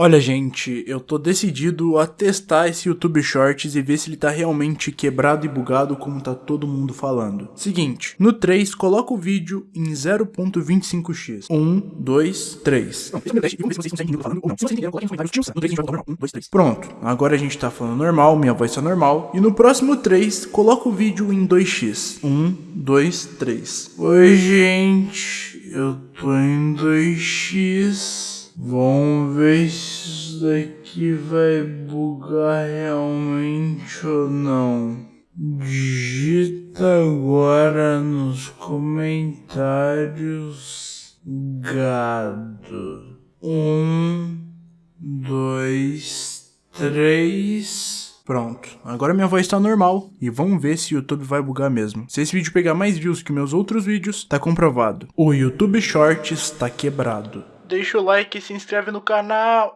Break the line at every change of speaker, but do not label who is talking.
Olha, gente, eu tô decidido a testar esse YouTube Shorts e ver se ele tá realmente quebrado e bugado como tá todo mundo falando. Seguinte, no 3, coloca o vídeo em 0.25x. 1, 2, 3. Pronto, agora a gente tá falando normal, minha voz tá normal. E no próximo 3, coloca o vídeo em 2x. 1, 2, 3. Oi, gente, eu tô em 2x. Vamos ver se isso daqui vai bugar realmente ou não. Digita agora nos comentários gado. Um, dois, três. Pronto, agora minha voz tá normal e vamos ver se o YouTube vai bugar mesmo. Se esse vídeo pegar mais views que meus outros vídeos, tá comprovado. O YouTube Shorts tá quebrado deixa o like e se inscreve no canal.